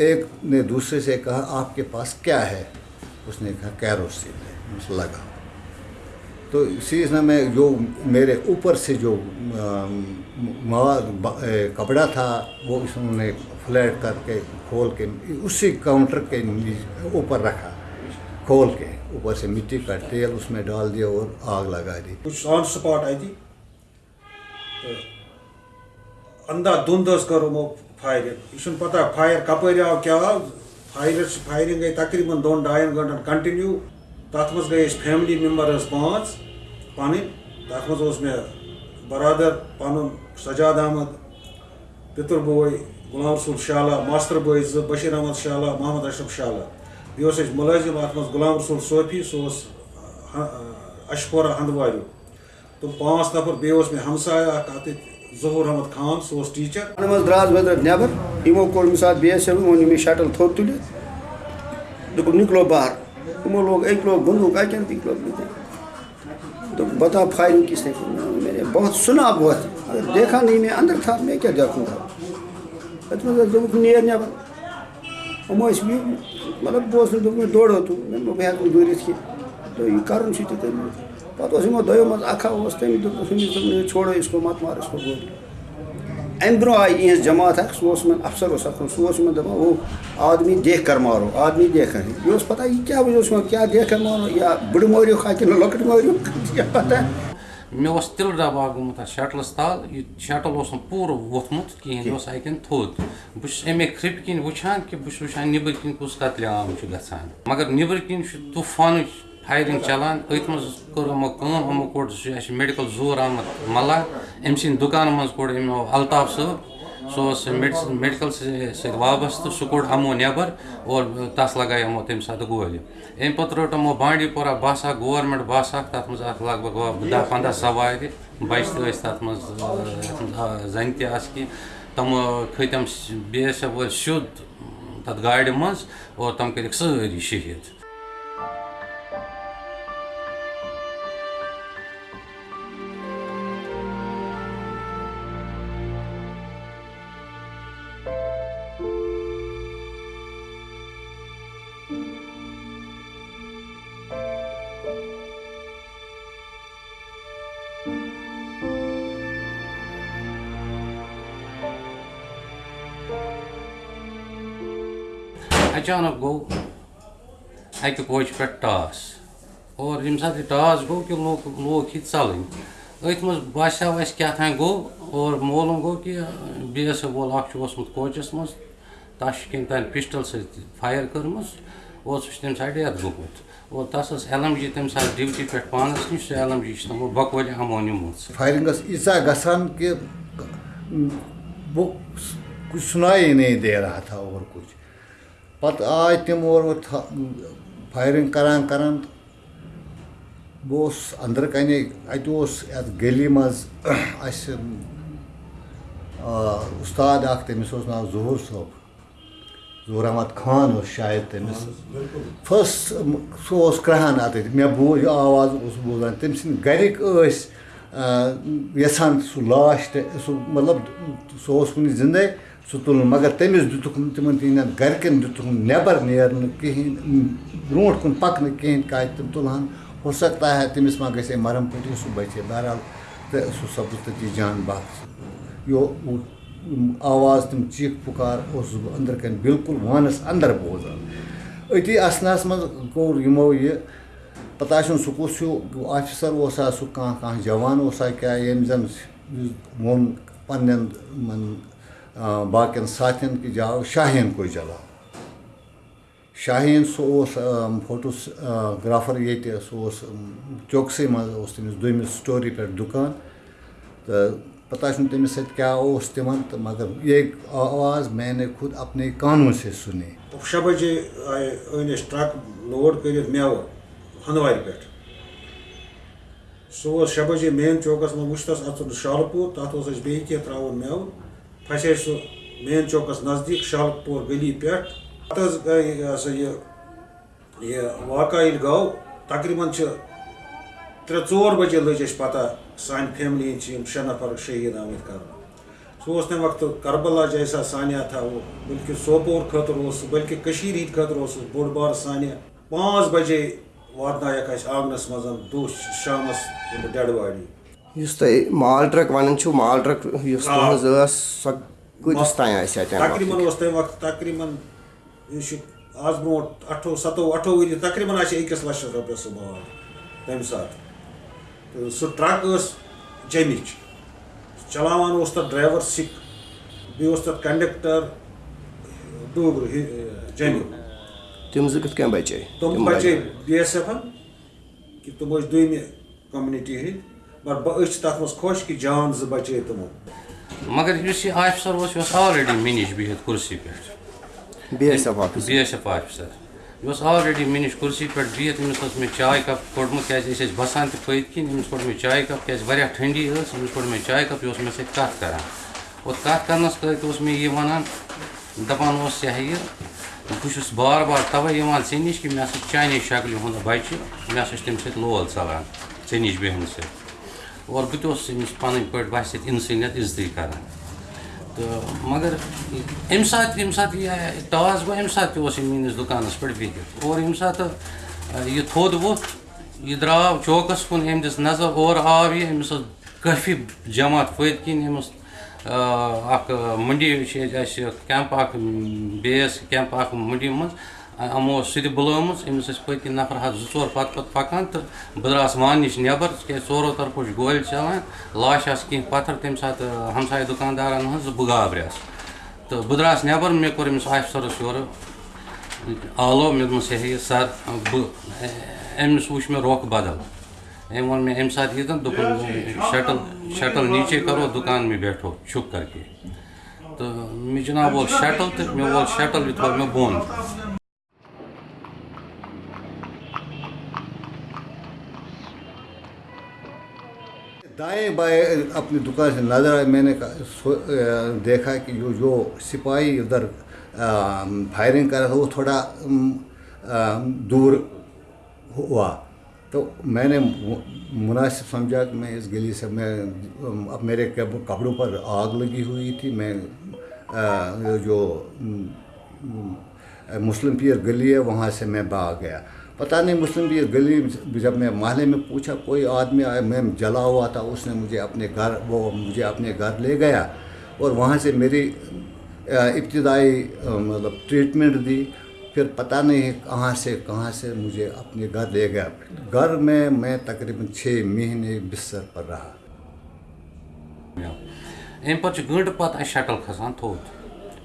ایک نے دوسرے سے کہا، آپ کے پاس کیا ہے؟ اس نے کہا کیروسین ہے؟ لگا۔ تو اسی اس میں جو میرے اوپر سے جو مواد کپڑا تھا، وہ اس نے فلیٹ کر کے کھول کے اسی کاؤنٹر کے اوپر رکھا۔ کھول کے اوپر سے مٹی کا تیل اس میں ڈال دیا اور آگ لگا دی۔ کچھ آن سپاٹ اتی اندھا دھند کر یمو یہ پتہ فائر کپر آو کیا آو فائر فائرنگ گئی تقریباً دون ڈائن گنٹن کنٹنیو تر مز گئی فیملی ممبر پانچ پن تر مز مے برادر پن سجاد احمد پتر بوے غلام رسول شالہ ماستر بوے ز بشیر احمد شالہ محمد اشرف شالہ بیس ملازم ات مز غلام رسول صوفی سہ اشپورہ ہندوار تو پانچ نفر بیس مے ہمسایا اخ ظہور احمد خان سہ ٹیچر منٛز درٛاس بہٕ درٛاس نٮ۪بر یِمو کوٚر مےٚ ساتہٕ بی ایس ایف ووٚن مےٚ شٹل تھوٚد تُلِتھ دوٚپُکھ نِکلو باہر تِمو لوگ أکۍ لوگ بندوٗق اَکٮ۪ن بیٚکۍ لوگ بیٚکٮ۪ن دوٚپ بتا فائرنگ کس نے بہت سنا بہت اگر دیکھا نہیں میں اندر تھا میں کیا دیکھوں گا اتھ منٛز دوٚپُکھ نیر نٮ۪بر یِم ٲسۍ مطلب بہٕ اوسُس دوٚپُکھ مےٚ دورو تو مےٚ بہٕ ہٮ۪کہٕ نہٕ دوٗرِتھ کینٛہہ تہٕ یہِ کَرُن چھُ تہِ تٔمۍ پَتہٕ یِمو دوٚپُس أمِس دوٚپ چھوڑو اس کو مت مار اس کو گولی امہِ برونٛہہ آیہِ یِہٕنٛز جماعت اکھ سُہ یِمن افسر سُہ دپان وہ آدمی دیکھ کر مارو آدمی دیکھ کر یہِ پتہ یہِ اوس یِوان کیٛاہ دیکھ کر مارو یا بٕڑٕ مٲرِو کِنہٕ لۄکٕٹۍ مٲرِو کیٛاہ پتہ مےٚ ڈبہٕ اکھ گوٚمُت شٹلَس تل یہِ شٹل نہٕ پوٗرٕ ووٚتھمُت کِہیٖنۍ یہِ تھوٚد بہٕ چھُس اَمے کھرٛپہِ کِنۍ وٕچھان کہِ چھُس وٕچھان نیٚبٕرۍ کِنۍ کُس قتلہِ عام چھُ گژھان مگر نیٚبٕرۍ کِنۍ چھُ طوٗفانٕچ فایرِنٛگ چلان أتھۍ منٛز کٔر یِمو کٲم یِمو کوٚڑ اَسہِ چھُ میڈِکل ظہوٗر احمد ملا أمۍ سٕنٛدِ دُکانہٕ منٛز کوٚڑ یِمو الطاف صٲب سُہ اوس میڈِسن میڈِکل سۭتۍ وابستہٕ سُہ کوٚڑ یِمو نٮ۪بر اور تس لگایہِ یِمو تَمہِ ساتہٕ گولہِ اَمہِ پتہٕ رٔٹ یِمو بانڈی پورہ بس اکھ گورمینٹ بس اکھ تتھ منٛز آسہٕ لگ بگ دہ پنٛداہ سوارِ بچہِ تہِ ٲسۍ تتھ منٛز یتھ منٛز زنہِ تہِ آسہٕ کینٛہہ تِم کھٔتۍ تِم بی ایس ایف وٲلۍ سیوٚد تتھ گاڑِ منٛز اور تِم کٔرِکھ سٲری شہیٖد اچانک گوٚو اَکہِ کوچہِ پٮ۪ٹھ ٹاس۔ اور ییٚمہِ ساتہٕ یہِ ٹاس گوٚو کہِ لوگ لوگ یہِ ژَلٕنۍ۔ أتھۍ منٛز باسیٛو اَسہِ کیٛاہ تام گوٚو اور مولوٗم گوٚو کہِ بی ایس ایف وول اکھ چھُ اوسمُت کوچَس منٛز، تَس چھِ کیٚنٛہہ تانۍ پِسٹَل سۭتۍ فایر کٔرمٕژ، اور سُہ چھُ تَمہِ ساتہٕ ڈیتھ گوٚمُت۔ اور تَس ٲس ایل ایم جی تَمہِ ساتہٕ ڈِوٹی پٮ۪ٹھ پانَس نِش، سُہ ایل ایم جی چھِ تِمو بَکوَلہِ یِمو نِمٕژ فائرنگ ٲس ییٖژاہ گژھان کہِ بہٕ کچھ سُنائی نہیں دے رہا تھا اور کچھ۔ پتہٕ آے تِم اور فایرِنٛگ کَران کَران۔ بہٕ اوسُس أنٛدرٕ کَنے اَتہِ اوس یَتھ گٔلی منٛز اَسہِ اُستاد اَکھ تٔمِس اوس ناو ظہوٗر صٲب ظہوٗر احمد خان اوس شاید تٔمِس فٔسٹ سُہ اوس کرٛہان اَتٮ۪تھ مےٚ بوٗز یہِ آواز اوس بوزان۔ تٔمۍ سٕنٛدۍ گَرِکۍ ٲسۍ یَژھان سُہ لاش تہِ سُہ مطلب سُہ اوس کُنہِ زِندَے سُہ مگر تٔمِس دِتُکھ نہٕ تِمَن تِہِنٛدٮ۪ن گَرِکٮ۪ن دِتُکھ نہٕ نٮ۪بر نیرنہٕ کِہیٖنۍ برونٛٹھ کُن پَکنہٕ کِہیٖنۍ کاتہِ تِم تُلہٕ ہو سکتا ہے تٔمِس ما گژھِ ہے مَرم پٔٹی سُہ بَچے بہرحال تہٕ سُہ سَپُد تٔتی جی جان بحق یہِ آواز تِم چیٖخ پُکار اوسُس بہٕ أنٛدرٕ کَنۍ بِلکُل وانَس اَندَر بوزان أتی اَسنَس منٛز کوٚر یِمو یہِ پَتہٕ آسہِ سُہ کُس ہیوٗ آفِسَر اوسا سُہ کانٛہہ کانٛہہ جوان اوسا کیٛاہ ییٚمۍ زَن ووٚن پنٛنٮ۪ن یِمَن باقٕیَن ساتھٮ۪ن کہِ جاو شاہیٖن کو جلاو شاہیٖن سُہ اوس فوٹوٗ گرٛافَر ییٚتہِ سُہ اوس چوکسٕے منٛز اوس تٔمِس دوٚیمِس سٹوری پٮ۪ٹھ دُکان۔ تہٕ پَتہ چھُنہٕ تٔمِس سۭتۍ کیٛاہ اوس تِمَن تہٕ مگر یہِ آواز میں نے خود اپنے کانوں سے سُنے شےٚ بَجے آیہِ أنۍ اَسہِ ٹرٛک لوڈ کٔرِتھ مٮ۪وٕ ہَنٛدوارِ پٮ۪ٹھ سُہ اوس شےٚ بَجے مین چوکَس منٛز وٕچھ تَس اَژُن شالہٕ پوٗر تَتھ اوس اَسہِ بیٚیہِ کینٛہہ ترٛاوُن مٮ۪وٕ پھسے سُہ مین چوکَس نزدیٖک شالہٕ پوٗر گٔلی پٮ۪ٹھ۔ پَتہٕ حظ گٔے یہِ ہسا یہِ یہِ واقعہ ییٚلہِ گوٚو، تقریٖباً چھِ ترٛےٚ ژور بَجے لٔج اَسہِ پَتہ سانہِ فیملی ہِنٛدۍ چھِ یِم شےٚ نفر شہیٖد آمٕتۍ کَرنہٕ۔ سہ اس تمہ وقت کربلا جیسا سانیہ تھا وہ بلکہ سوپور خاطر اس بلکہ کشیر ہند خاطر اس بوڑ بار سانیہ پانچ بجے واتنائک اس آنگنس مز دہ شامس ڈیڈ باڈی۔ یُس تۄہہِ مال ٹرٛک وَنان چھُو مال ٹرٛک یُس. تُہٕنٛز ٲس سۄ کۭتِس تانۍ آسہِ تَمہِ وقتہٕ اس تمہ وقت تقریباً یہ چھ آز برونٛٹھ اٹھو ستووُہ اٹھووُہ ؤری تقریباً آسہِ أکِس لچھس رۄپیس سُہ مال تمہِ ساتہٕ تہٕ سُہ ٹرٛک ٲس جیٚمِچ چلاوان اوس تتھ ڈرایور سِکھ بیٚیہِ اوس تتھ کنڈکٹر ڈوگرٕ جیٚمیُک تِم زٕ کِتھ کٔنۍ بَچے تم بچے بی ایس ایف کہ تم ٲسۍ دویمہِ کمنٹی ہٕنٛدۍ مگر بہٕ أسۍ تتھ منٛز خۄش کہِ جان زٕ بچے تمو مگر یُس یہِ آفِسر اوس یہِ اوس آلریڈی مےٚ نِش بِہِتھ کُرسی پٮ۪ٹھ B S F office B S F officer یہِ اوس آلریڈی مےٚ نِش کُرسی پٮ۪ٹھ بِہِتھ أمِس اوس مےٚ چاے کپ کوٚڑمُت کیٛازِ أسۍ ٲسۍ بسان تہِ پٔتۍ کِنۍ أمِس کوٚڑ مےٚ چاے کپ کیٛازِ واریاہ ٹھنڈی ٲس أمِس کوٚڑ مےٚ چاے کپ یہِ اوس مےٚ سۭتۍ کَتھ کران اور کَتھ کرنَس اوس مےٚ یہِ وَنان دَپان اوس یہِ ہا یہِ بہٕ چھُس بار بار تَوَے یِوان ژےٚ نِش کہِ مےٚ ہسا چھُ چانے شکلہِ ہُنٛد بَچہِ مےٚ ہسا چھُ تَمہِ سۭتۍ لول ژَلان ژےٚ نِش بیٚہنہٕ سۭتۍ اور بہٕ تہِ اوسُس أمِس پَنٕنۍ پٲٹھۍ باسہِ سۭتۍ اِنسٲنیت مگر اَمہِ ساتہٕ ییٚمہِ ساتہٕ یہِ ٹاس گوٚو اَمہِ ساتہٕ تہِ اوس یہِ میٛٲنِس دُکانَس اور ییٚمہِ ساتہٕ یہِ تھوٚد ووٚتھ یہِ درٛاو چوکَس کُن أمۍ دِژ نظر اورٕ آو یہِ أمِس ٲس کٲفی جماعت پٔتۍ کِنۍ أمِس اَکھ مٔنڈی چھِ ییٚتہِ اَسہِ کٮ۪مپ اَکھ بیس کٮ۪مپ اَکھ مٔنڈی منٛز اوس سُہ ٲسۍ پٔتۍ کِنۍ نفر ہَتھ زٕ ژور پَتہٕ پَتہٕ پَکان تہٕ بہٕ درٛاس وانہٕ نِش نٮ۪بر تِکیٛازِ ژورو طرفو چھِ گولہِ چَلان لاش آسہٕ کینٛہہ پَتھر تَمہِ ساتہٕ ہمساے دُکاندارَن بہٕ گابریٛاس تہٕ بہٕ درٛاس نٮ۪بر مےٚ کوٚر أمِس آفِسَرَس یورٕ آلو مےٚ یہِ ہا یہِ سَر بہٕ أمِس وٕچھ مےٚ رۄخ بدل أمۍ ووٚن مےٚ اَمہِ ساتہٕ ییٖتَن دوٚپُن شٹل شٹل نیٖچے کَرو دُکان میں بیٹھو چھُپ کر کے تہٕ مےٚ جِناب وول شٹل تہٕ مےٚ وول شٹل یہِ تھوٚو مےٚ بۄن دائیں بائیں اپنی دکان سے نظر آئے۔ میں نے دیکھا کہ جو جو سپاہی ادھر فائرنگ کر رہا تھا، وہ تھوڑا دور ہوا۔ تو میں نے مناسب سمجھا کہ میں اس گلی سے، میں، اب میرے کپڑوں پر آگ لگی ہوئی تھی۔ میں جو مسلم پیر گلی ہے، وہاں سے میں بھاگ گیا۔ پتہ نہیں مسلم پیر گلی جب میں محلے میں پوچھا، کوئی آدمی آیا میں جلا ہوا تھا، اس نے مجھے اپنے گھر، وہ مجھے اپنے گھر لے گیا اور وہاں سے میری ابتدائی مطلب ٹریٹمنٹ دی۔ پھر پتہ نہیں کہاں سے کہاں سے مجھے اپنے گھر لے گیا۔ گھر میں میں تقریباً چھ مہینے بستر پر رہا۔ اَمہِ پَتہٕ چھُ گٲنٛٹہٕ پَتہٕ اَسہِ شٹل کھسان تھوٚد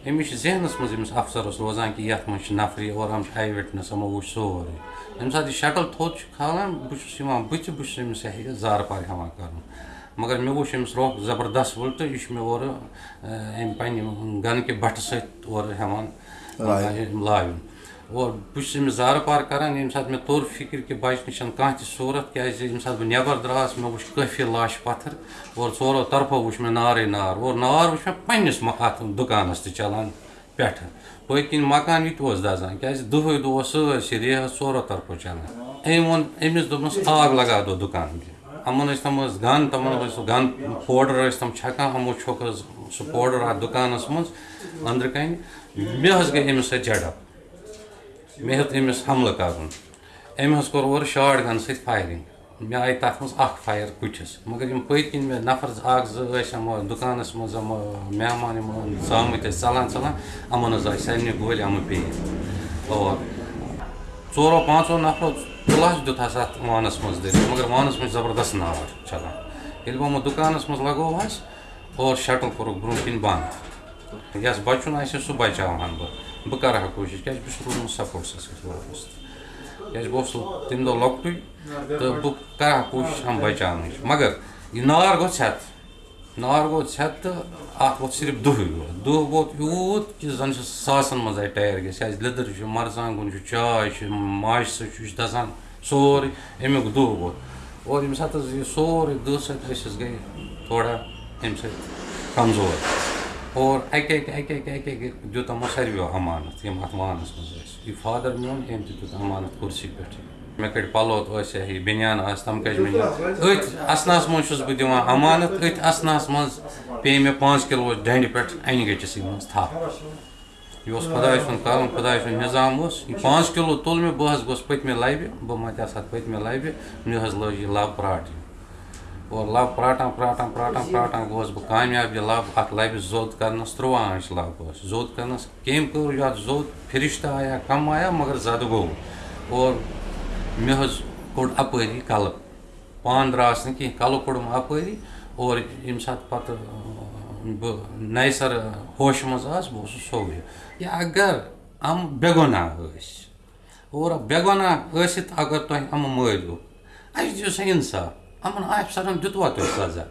امس ذہنس ذہنَس منٛز افسرس روزان کہ یَتھ منٛز نفری اور ہم چھِ آی ہمو یِمو وٕچھ سورُے سات ساتہٕ یہِ شٹل کھالان بہٕ چھُس یِوان بٕتھِ بہٕ پار ہٮ۪وان کَرُن مگر مے وچھ امس روح زبردست وٕلٹہٕ یہِ چھُ اور اورٕ اَمہِ گن گَنہٕ بَٹھٕ سۭتۍ اورٕ ہٮ۪وان اور بہٕ چھُس أمِس زارٕ پار کَران ییٚمہِ ساتہٕ مےٚ توٚر فِکرِ کہِ بَچنٕچ چھَنہٕ کانٛہہ تہِ صوٗرت کیٛازِ ییٚمہِ ساتہٕ بہٕ نٮ۪بر درٛاس مےٚ وٕچھ کٲفی لاشہِ پَتھر اور ژورو طرفو وٕچھ مےٚ نارٕے نار اور نار وٕچھ مےٚ پنٛنِس اَتھ دُکانَس تہِ چَلان پٮ۪ٹھٕ پٔتۍ کِنۍ مکان یہِ تہِ اوس دَزان کیٛازِ دۄہَے دۄہ اوس ژورو طرفو چَلان أمۍ ووٚن أمِس دوٚپنَس آگ لگا دو دُکان میں یِمَن ٲسۍ تِم ٲسۍ گَن تِمَن ٲسۍ سُہ گَن پوڈَر ٲسۍ تِم چھَکان یِمو چھوٚک حظ سُہ پوڈَر اَتھ دُکانَس منٛز أنٛدرٕ کَنہِ مےٚ حظ گٔے أمِس سۭتۍ جَڑپ مےٚ ہیوٚت أمِس حملہٕ کَرُن۔ أمۍ حظ کوٚر اورٕ شاٹ گَن سۭتۍ فایرِنٛگ۔ مےٚ آیہِ تَتھ منٛز اَکھ فایر کُٹھِس۔ مگر یِم پٔتۍ کِنۍ مےٚ نفر اَکھ زٕ ٲسۍ یِمو دُکانَس منٛز، یِم مہمان یِم ژامٕتۍ ٲسۍ، ژَلان ژَلان، یِمَن حظ آے سارنٕے گولہِ یِمہٕ پیٚیہِ۔ اور ژورو، پانٛژو نفرو تُلَس دیُت ہَس اَتھ وانَس منٛز دٔرِتھ۔ مگر وانَس منٛز چھِ زبردست نار چَلان۔ ییٚلہِ بہٕ یِمو دُکانَس منٛز لگووہَس اور شٹل کوٚرُکھ برونٛہہ کِنۍ بنٛد۔ یَس بَچُن آسہِ، سُہ بَچاوہَن بہٕ۔ بہٕ کَرٕ ہا کوٗشِش کیٛازِ بہٕ چھُس روٗدمُت سپوٹسَس سۭتۍ وابسطہٕ کیٛازِ بہٕ اوسُس تَمہِ دۄہ لۄکٹُے تہٕ بہٕ کَرٕ ہا کوٗشِش یِم بَچاونٕچ مگر یہِ نار گوٚو ژھٮ۪تہٕ نار گوٚو ژھٮ۪تہٕ تہٕ اَتھ ووت صرف دُہٕے یوت دُہ ووت یوٗت کہِ زَن چھِ ساسَن منٛز آے ٹایَر گٔژھِتھ کیٛازِ لیٚدٕر چھِ مَرژانٛگُن چھُ چاے چھِ ماجہِ سۭتۍ چھُ یہِ چھُ دَزان سورُے اَمیُک دُہ ووت اور ییٚمہِ ساتہٕ حظ یہِ سورُے دُہ سۭتۍ أسۍ حظ گٔے تھوڑا اَمہِ سۭتۍ کمزور اور اَکہِ اَکہِ اَکہِ اَکہِ اَکہِ اَکہِ دیُت یِمو ساروِیو اَمانَت یِم اَتھ وانَس منٛز ٲسۍ یہِ فادَر میون أمۍ تہِ دیُت اَمانَت کُرسی پٮ۪ٹھٕے مےٚ کٔڑۍ پَلو ٲسۍ ہی بٔنیان آسہِ تِم کٔج مےٚ أتھۍ اَسنَس منٛز چھُس بہٕ دِوان اَمانَت أتھۍ اَسنَس منٛز پیٚیہِ مےٚ پانٛژھ کِلوٗ ڈَنٛڈِ پٮ۪ٹھ اَنہِ گٔٹِسٕے منٛز تھَپھ یہِ اوس خۄداے سُنٛد کَرُن خۄداے سُنٛد نِظام اوس یہِ پانٛژھ کِلوٗ تُل مےٚ بہٕ حظ گوٚژھ پٔتمہِ لَبہِ بہٕ مَتیٛاس اَتھ پٔتمہِ لَبہِ مےٚ حظ لٲج یہِ لَب پرٛاٹٕنۍ اور لَب پرٛاٹان پرٛاٹان پرٛاٹان پرٛاٹان گوس بہٕ کامیاب یہِ لَب اَتھ لَبہِ زوٚد کَرنَس تُرٛواہ آنٛچہِ لَب ٲس زوٚد کَرنَس کٔمۍ کوٚر یَتھ زوٚد آیا، کَم آیا مگر زَدٕ گوٚو اور مےٚ حظ کوٚڑ اَپٲری کَلہٕ پانہٕ درٛاس نہٕ کینٛہہ کَلہٕ کوٚڑُم اَپٲری اور ییٚمہِ ساتہٕ پَتہٕ بہٕ نَیہِ سَرٕ ہوشہِ منٛز آس، بہٕ اوسُس یا اگر یِم بے گۄناہ ٲسۍ اور بے گۄناہ ٲسِتھ اگر تۄہہِ یِمہٕ مٲرِو اَسہِ دِیِو سا اِنصاف Aman ayıp sana düt var düt